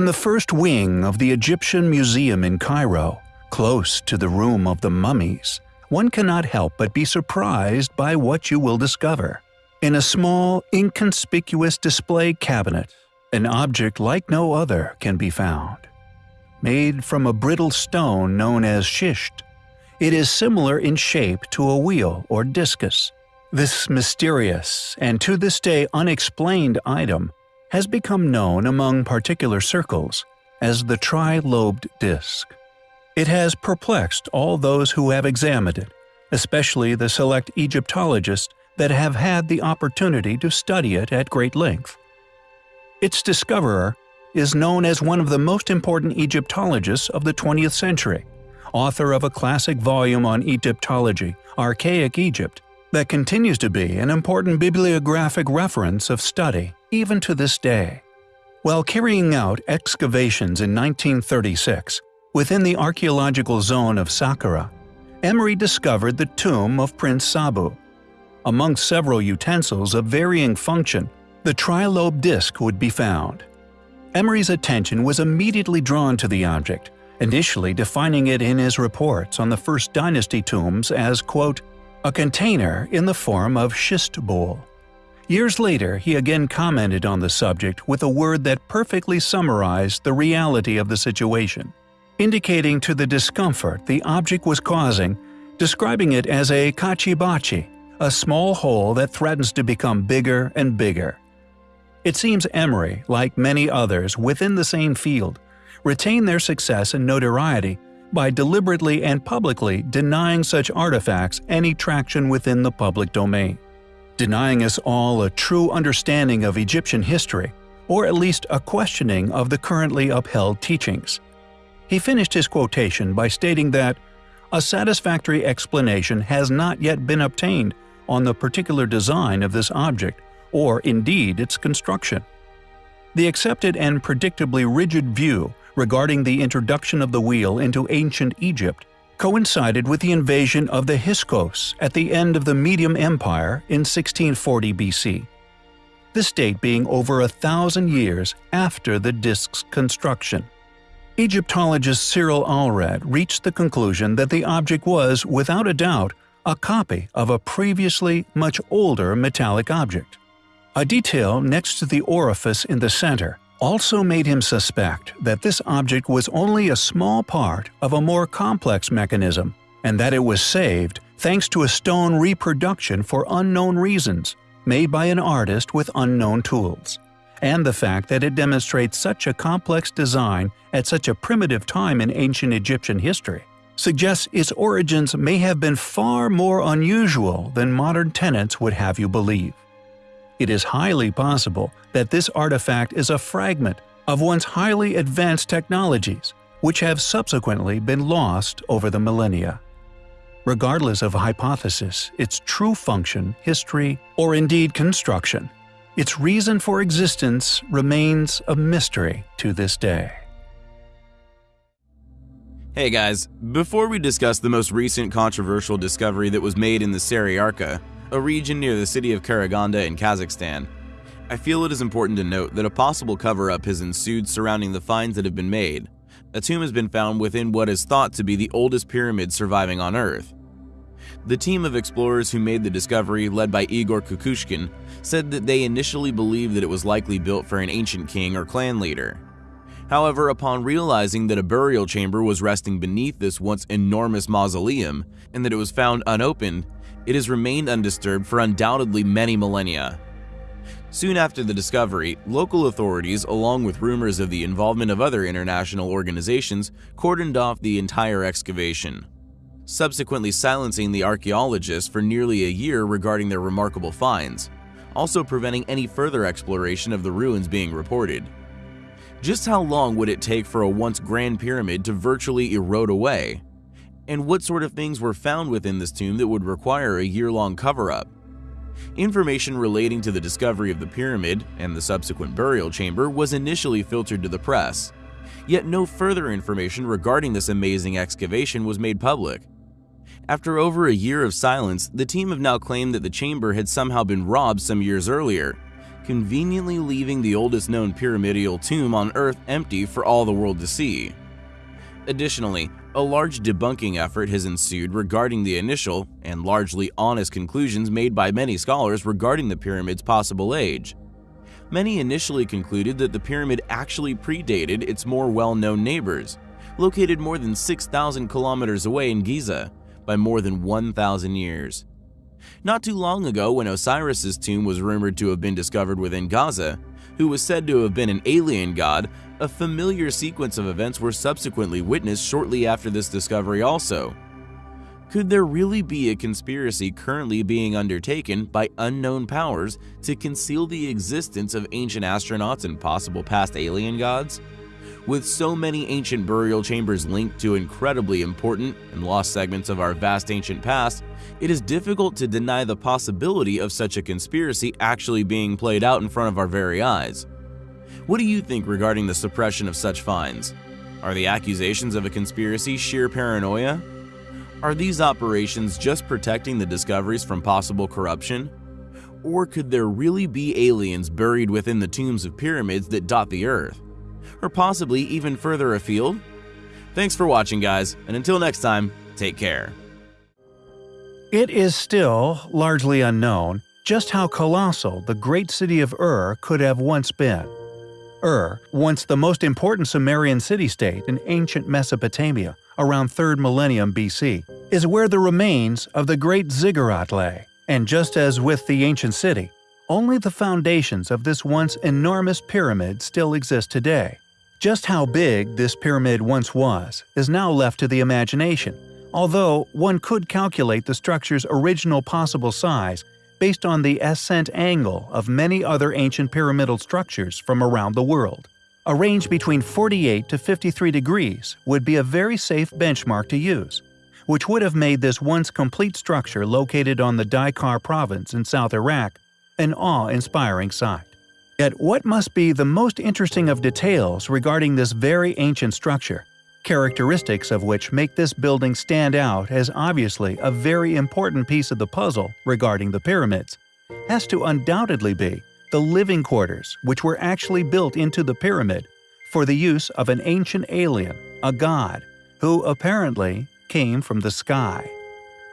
In the first wing of the Egyptian Museum in Cairo, close to the room of the mummies, one cannot help but be surprised by what you will discover. In a small, inconspicuous display cabinet, an object like no other can be found. Made from a brittle stone known as schist, it is similar in shape to a wheel or discus. This mysterious and to this day unexplained item has become known among particular circles as the tri-lobed disc. It has perplexed all those who have examined it, especially the select Egyptologists that have had the opportunity to study it at great length. Its discoverer is known as one of the most important Egyptologists of the 20th century, author of a classic volume on Egyptology, Archaic Egypt, that continues to be an important bibliographic reference of study even to this day. While carrying out excavations in 1936 within the archaeological zone of Saqqara, Emery discovered the tomb of Prince Sabu. Among several utensils of varying function, the trilobe disc would be found. Emery's attention was immediately drawn to the object, initially defining it in his reports on the First Dynasty tombs as, quote, a container in the form of schist bowl. Years later, he again commented on the subject with a word that perfectly summarized the reality of the situation, indicating to the discomfort the object was causing, describing it as a kachibachi, a small hole that threatens to become bigger and bigger. It seems Emery, like many others within the same field, retained their success and notoriety by deliberately and publicly denying such artifacts any traction within the public domain, denying us all a true understanding of Egyptian history, or at least a questioning of the currently upheld teachings. He finished his quotation by stating that, a satisfactory explanation has not yet been obtained on the particular design of this object, or indeed its construction. The accepted and predictably rigid view regarding the introduction of the wheel into ancient Egypt coincided with the invasion of the Hyksos at the end of the Median Empire in 1640 BC. This date being over a thousand years after the disk's construction. Egyptologist Cyril Aldred reached the conclusion that the object was, without a doubt, a copy of a previously much older metallic object. A detail next to the orifice in the center also made him suspect that this object was only a small part of a more complex mechanism, and that it was saved thanks to a stone reproduction for unknown reasons, made by an artist with unknown tools. And the fact that it demonstrates such a complex design at such a primitive time in ancient Egyptian history suggests its origins may have been far more unusual than modern tenants would have you believe it is highly possible that this artifact is a fragment of once highly advanced technologies, which have subsequently been lost over the millennia. Regardless of hypothesis, its true function, history, or indeed construction, its reason for existence remains a mystery to this day. Hey guys, before we discuss the most recent controversial discovery that was made in the Saryarka, a region near the city of Karaganda in Kazakhstan. I feel it is important to note that a possible cover-up has ensued surrounding the finds that have been made. A tomb has been found within what is thought to be the oldest pyramid surviving on Earth. The team of explorers who made the discovery, led by Igor Kukushkin, said that they initially believed that it was likely built for an ancient king or clan leader. However, upon realizing that a burial chamber was resting beneath this once enormous mausoleum and that it was found unopened, it has remained undisturbed for undoubtedly many millennia. Soon after the discovery, local authorities, along with rumors of the involvement of other international organizations, cordoned off the entire excavation, subsequently silencing the archaeologists for nearly a year regarding their remarkable finds, also preventing any further exploration of the ruins being reported. Just how long would it take for a once grand pyramid to virtually erode away? And what sort of things were found within this tomb that would require a year-long cover-up. Information relating to the discovery of the pyramid and the subsequent burial chamber was initially filtered to the press, yet no further information regarding this amazing excavation was made public. After over a year of silence, the team have now claimed that the chamber had somehow been robbed some years earlier, conveniently leaving the oldest known pyramidal tomb on Earth empty for all the world to see. Additionally, a large debunking effort has ensued regarding the initial and largely honest conclusions made by many scholars regarding the pyramid's possible age. Many initially concluded that the pyramid actually predated its more well-known neighbors, located more than 6,000 kilometers away in Giza, by more than 1,000 years. Not too long ago, when Osiris's tomb was rumored to have been discovered within Giza, who was said to have been an alien god, a familiar sequence of events were subsequently witnessed shortly after this discovery also. Could there really be a conspiracy currently being undertaken by unknown powers to conceal the existence of ancient astronauts and possible past alien gods? With so many ancient burial chambers linked to incredibly important and lost segments of our vast ancient past, it is difficult to deny the possibility of such a conspiracy actually being played out in front of our very eyes. What do you think regarding the suppression of such finds? Are the accusations of a conspiracy sheer paranoia? Are these operations just protecting the discoveries from possible corruption? Or could there really be aliens buried within the tombs of pyramids that dot the earth? Or possibly even further afield? Thanks for watching guys, and until next time, take care. It is still largely unknown just how colossal the great city of Ur could have once been. Ur, once the most important Sumerian city-state in ancient Mesopotamia, around 3rd millennium BC, is where the remains of the great ziggurat lay, and just as with the ancient city, only the foundations of this once enormous pyramid still exist today. Just how big this pyramid once was is now left to the imagination, although one could calculate the structure's original possible size based on the ascent angle of many other ancient pyramidal structures from around the world. A range between 48 to 53 degrees would be a very safe benchmark to use, which would have made this once complete structure located on the Dhi Qar province in South Iraq an awe-inspiring sight. Yet what must be the most interesting of details regarding this very ancient structure, characteristics of which make this building stand out as obviously a very important piece of the puzzle regarding the pyramids, has to undoubtedly be the living quarters which were actually built into the pyramid for the use of an ancient alien, a god, who apparently came from the sky.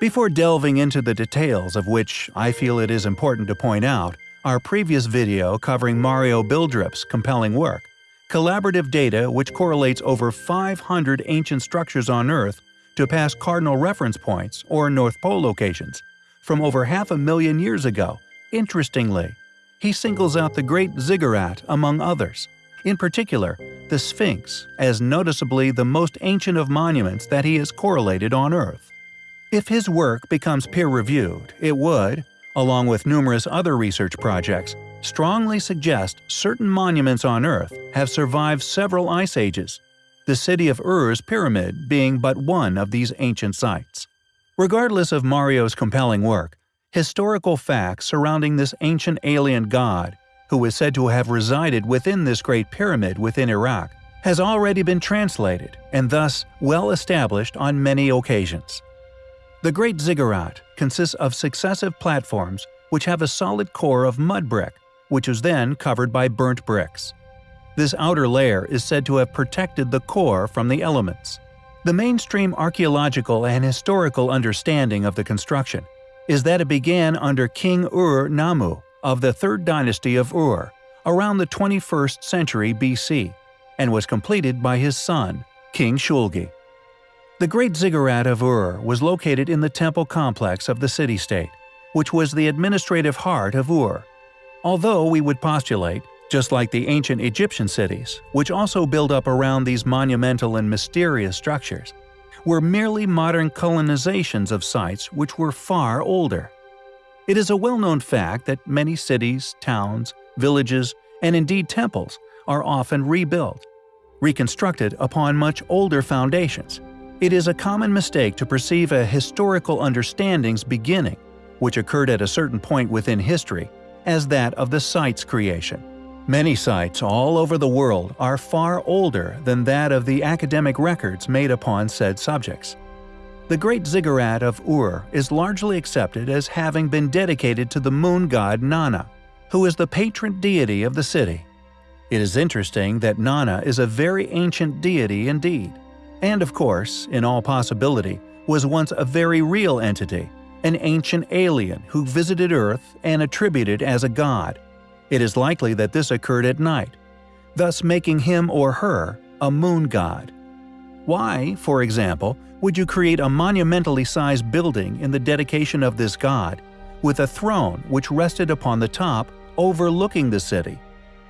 Before delving into the details of which I feel it is important to point out our previous video covering Mario Buildreps's compelling work, collaborative data which correlates over 500 ancient structures on Earth to past cardinal reference points or North Pole locations from over half a million years ago. Interestingly, he singles out the Great Ziggurat among others, in particular the Sphinx as noticeably the most ancient of monuments that he has correlated on Earth. If his work becomes peer-reviewed, it would, along with numerous other research projects, strongly suggest certain monuments on Earth have survived several ice ages, the city of Ur's pyramid being but one of these ancient sites. Regardless of Mario's compelling work, historical facts surrounding this ancient alien god, who is said to have resided within this great pyramid within Iraq, has already been translated and thus well established on many occasions. The Great Ziggurat consists of successive platforms which have a solid core of mud brick, which was then covered by burnt bricks. This outer layer is said to have protected the core from the elements. The mainstream archaeological and historical understanding of the construction is that it began under King Ur-Nammu of the 3rd dynasty of Ur around the 21st century BC and was completed by his son, King Shulgi. The Great Ziggurat of Ur was located in the temple complex of the city-state, which was the administrative heart of Ur. Although we would postulate, just like the ancient Egyptian cities, which also build up around these monumental and mysterious structures, were merely modern colonizations of sites which were far older. It is a well-known fact that many cities, towns, villages, and indeed temples are often rebuilt, reconstructed upon much older foundations. It is a common mistake to perceive a historical understanding's beginning, which occurred at a certain point within history, as that of the site's creation. Many sites all over the world are far older than that of the academic records made upon said subjects. The Great Ziggurat of Ur is largely accepted as having been dedicated to the moon god Nanna, who is the patron deity of the city. It is interesting that Nanna is a very ancient deity indeed, and of course, in all possibility, was once a very real entity, an ancient alien who visited Earth and attributed as a god. It is likely that this occurred at night, thus making him or her a moon god. Why, for example, would you create a monumentally sized building in the dedication of this god, with a throne which rested upon the top overlooking the city?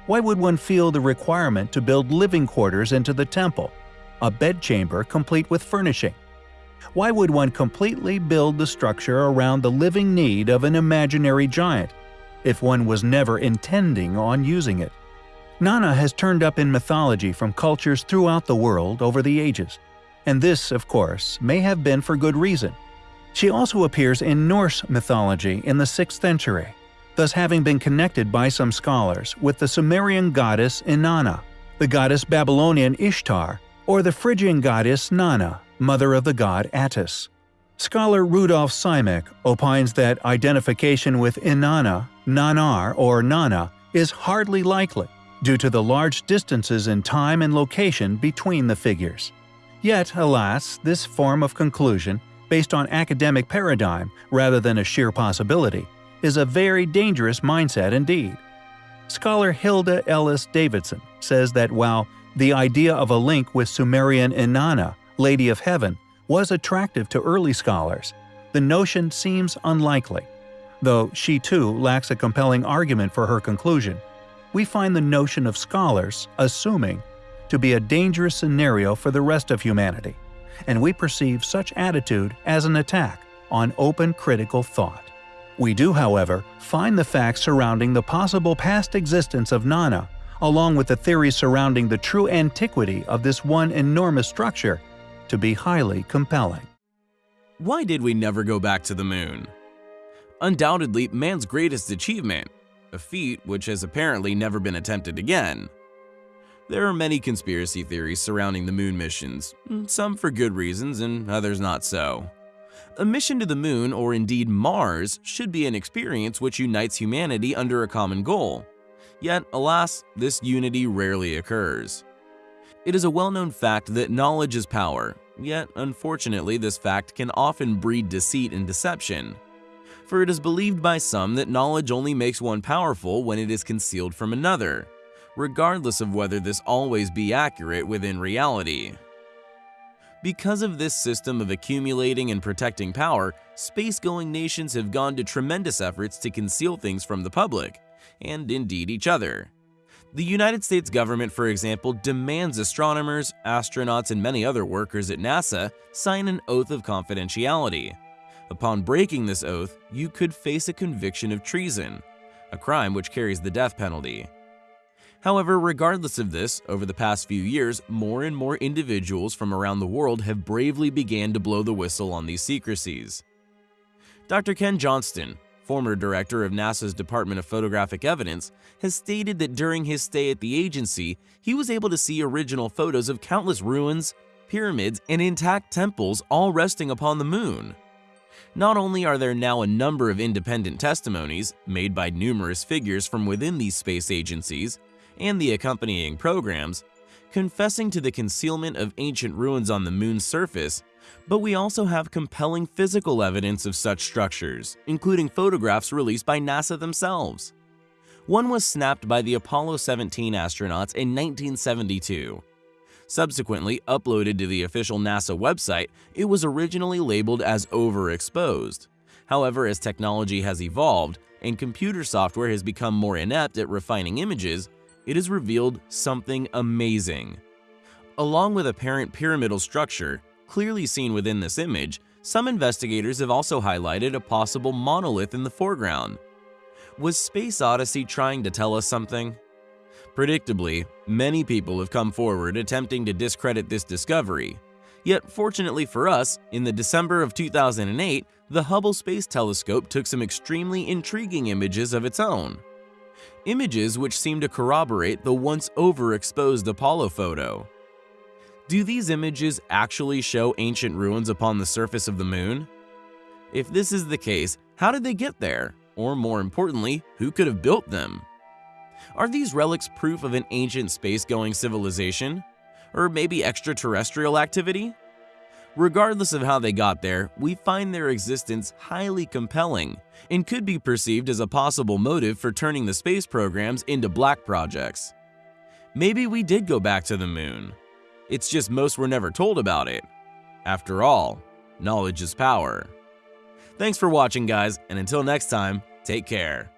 Why would one feel the requirement to build living quarters into the temple, a bedchamber complete with furnishing? Why would one completely build the structure around the living need of an imaginary giant, if one was never intending on using it? Nanna has turned up in mythology from cultures throughout the world over the ages, and this, of course, may have been for good reason. She also appears in Norse mythology in the 6th century, thus having been connected by some scholars with the Sumerian goddess Inanna, the goddess Babylonian Ishtar, or the Phrygian goddess Nanna, mother of the god Attis. Scholar Rudolf Simek opines that identification with Inanna, Nanar, or Nana is hardly likely, due to the large distances in time and location between the figures. Yet, alas, this form of conclusion, based on academic paradigm rather than a sheer possibility, is a very dangerous mindset indeed. Scholar Hilda Ellis Davidson says that while the idea of a link with Sumerian Inanna, Lady of Heaven, was attractive to early scholars, the notion seems unlikely. Though she too lacks a compelling argument for her conclusion, we find the notion of scholars assuming to be a dangerous scenario for the rest of humanity, and we perceive such attitude as an attack on open critical thought. We do, however, find the facts surrounding the possible past existence of Nana, along with the theories surrounding the true antiquity of this one enormous structure, to be highly compelling. Why did we never go back to the moon? Undoubtedly, man's greatest achievement, a feat which has apparently never been attempted again. There are many conspiracy theories surrounding the moon missions, mm, some for good reasons and others not so. A mission to the moon, or indeed Mars, should be an experience which unites humanity under a common goal. Yet, alas, this unity rarely occurs. It is a well-known fact that knowledge is power, yet unfortunately this fact can often breed deceit and deception for it is believed by some that knowledge only makes one powerful when it is concealed from another, regardless of whether this always be accurate within reality. Because of this system of accumulating and protecting power, space-going nations have gone to tremendous efforts to conceal things from the public, and indeed each other. The United States government, for example, demands astronomers, astronauts, and many other workers at NASA sign an oath of confidentiality, Upon breaking this oath, you could face a conviction of treason, a crime which carries the death penalty. However, regardless of this, over the past few years, more and more individuals from around the world have bravely began to blow the whistle on these secrecies. Dr. Ken Johnston, former director of NASA's Department of Photographic Evidence, has stated that during his stay at the agency, he was able to see original photos of countless ruins, pyramids, and intact temples all resting upon the moon. Not only are there now a number of independent testimonies made by numerous figures from within these space agencies and the accompanying programs, confessing to the concealment of ancient ruins on the moon's surface, but we also have compelling physical evidence of such structures, including photographs released by NASA themselves. One was snapped by the Apollo 17 astronauts in 1972 Subsequently uploaded to the official NASA website, it was originally labeled as overexposed. However, as technology has evolved and computer software has become more inept at refining images, it has revealed something amazing. Along with apparent pyramidal structure, clearly seen within this image, some investigators have also highlighted a possible monolith in the foreground. Was Space Odyssey trying to tell us something? Predictably, many people have come forward attempting to discredit this discovery. Yet fortunately for us, in the December of 2008, the Hubble Space Telescope took some extremely intriguing images of its own. Images which seem to corroborate the once overexposed Apollo photo. Do these images actually show ancient ruins upon the surface of the moon? If this is the case, how did they get there? or more importantly, who could have built them? Are these relics proof of an ancient space-going civilization? Or maybe extraterrestrial activity? Regardless of how they got there, we find their existence highly compelling and could be perceived as a possible motive for turning the space programs into black projects. Maybe we did go back to the moon. It's just most were never told about it. After all, knowledge is power. Thanks for watching guys, and until next time, take care.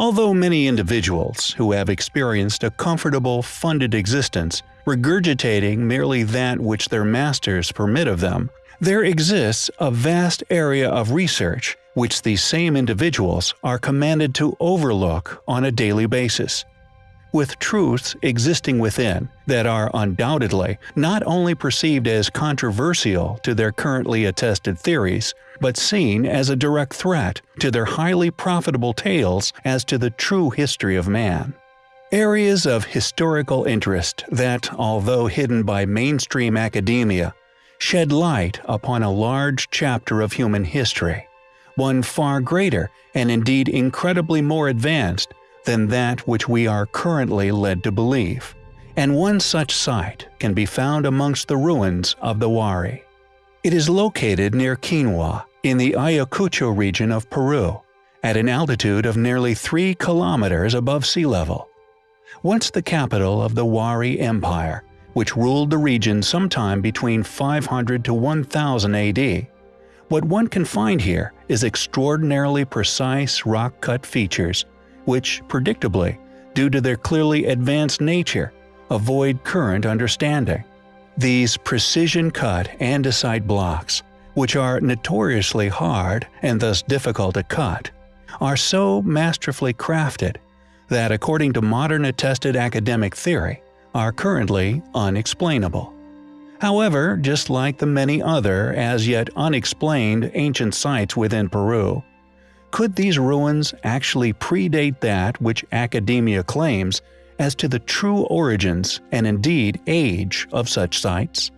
Although many individuals who have experienced a comfortable, funded existence, regurgitating merely that which their masters permit of them, there exists a vast area of research which these same individuals are commanded to overlook on a daily basis. With truths existing within that are undoubtedly not only perceived as controversial to their currently attested theories, but seen as a direct threat to their highly profitable tales as to the true history of man. Areas of historical interest that, although hidden by mainstream academia, shed light upon a large chapter of human history, one far greater and indeed incredibly more advanced than that which we are currently led to believe, and one such site can be found amongst the ruins of the Wari. It is located near Quinua, in the Ayacucho region of Peru, at an altitude of nearly 3 kilometers above sea level. Once the capital of the Wari Empire, which ruled the region sometime between 500 to 1000 AD, what one can find here is extraordinarily precise rock-cut features, which, predictably, due to their clearly advanced nature, avoid current understanding. These precision-cut andesite blocks which are notoriously hard and thus difficult to cut, are so masterfully crafted that according to modern attested academic theory, are currently unexplainable. However, just like the many other as yet unexplained ancient sites within Peru, could these ruins actually predate that which academia claims as to the true origins and indeed age of such sites?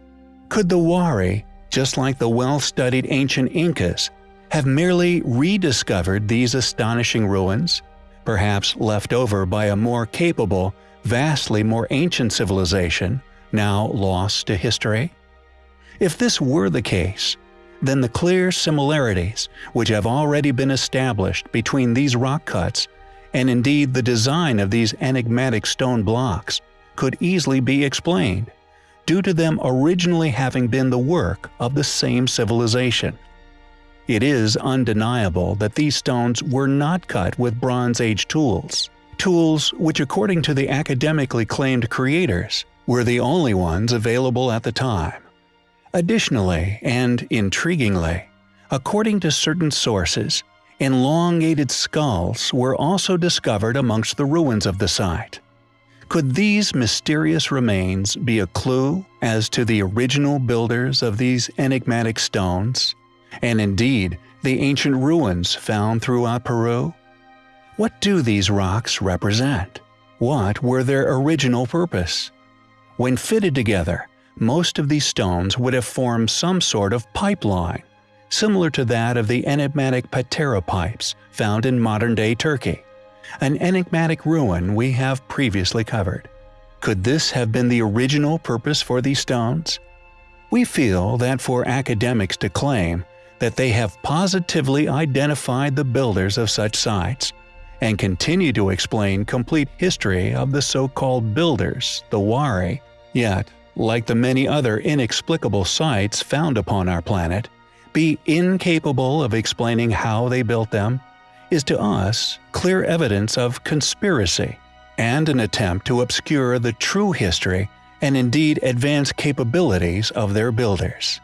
Could the Wari just like the well-studied ancient Incas, have merely rediscovered these astonishing ruins, perhaps left over by a more capable, vastly more ancient civilization, now lost to history? If this were the case, then the clear similarities which have already been established between these rock cuts and indeed the design of these enigmatic stone blocks could easily be explained due to them originally having been the work of the same civilization. It is undeniable that these stones were not cut with Bronze Age tools, tools which according to the academically claimed creators were the only ones available at the time. Additionally, and intriguingly, according to certain sources, elongated skulls were also discovered amongst the ruins of the site. Could these mysterious remains be a clue as to the original builders of these enigmatic stones, and indeed the ancient ruins found throughout Peru? What do these rocks represent? What were their original purpose? When fitted together, most of these stones would have formed some sort of pipeline, similar to that of the enigmatic Patara pipes found in modern-day Turkey an enigmatic ruin we have previously covered. Could this have been the original purpose for these stones? We feel that for academics to claim that they have positively identified the builders of such sites, and continue to explain complete history of the so-called builders, the Wari, yet, like the many other inexplicable sites found upon our planet, be incapable of explaining how they built them, is to us clear evidence of conspiracy and an attempt to obscure the true history and indeed advanced capabilities of their builders.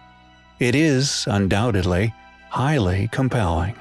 It is, undoubtedly, highly compelling.